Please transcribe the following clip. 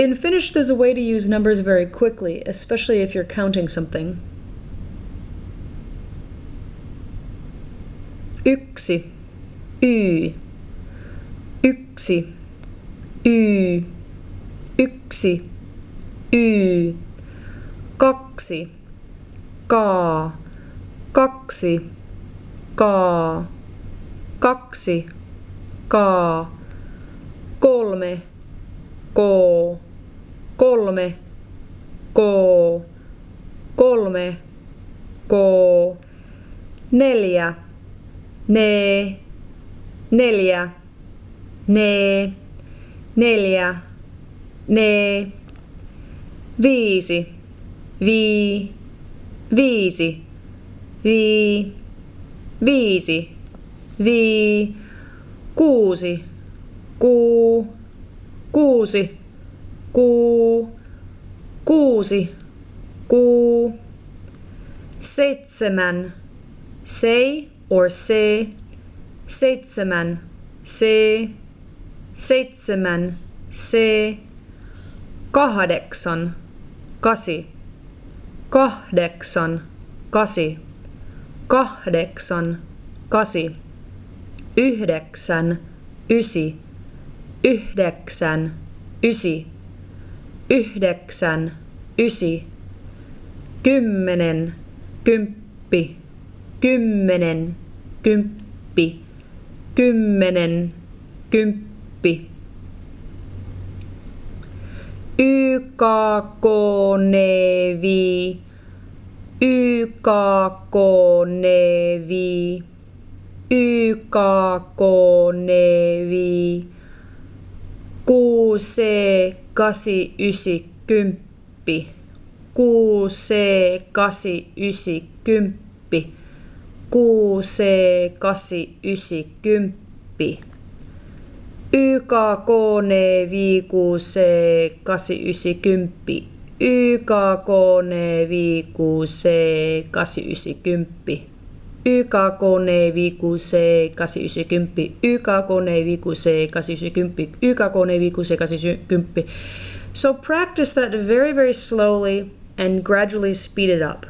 In Finnish, there's a way to use numbers very quickly, especially if you're counting something. Yksi, y, yksi, y, yksi, y, kaksi, kaa, kaksi, kaa, kaksi, kaa, kolme, koo, kolme, koo, kolme, koo, neljä, nee, neljä, nee, neljä, nee, viisi, vii, viisi, vii, viisi, vii, kuusi, kuu, kuusi, kuu, kuusi, kuu, seitsemän, sei or se, seitsemän, se, seitsemän, se, kahdeksan, kasi, kahdeksan, kasi, kahdeksan, kasi, yhdeksän, ysi, yhdeksän, ysi, yhdeksän, ysi, kymmenen, kymppi, kymmenen, kymppi, kymmenen, kymppi. QC 8 9 10 QC89 9 10 QC 8 9 10 YKK 4 5 6 8 9 10 YKK 4 5 6 8 YKK C 890, YKK C 890, YKK C So practice that very, very slowly and gradually speed it up.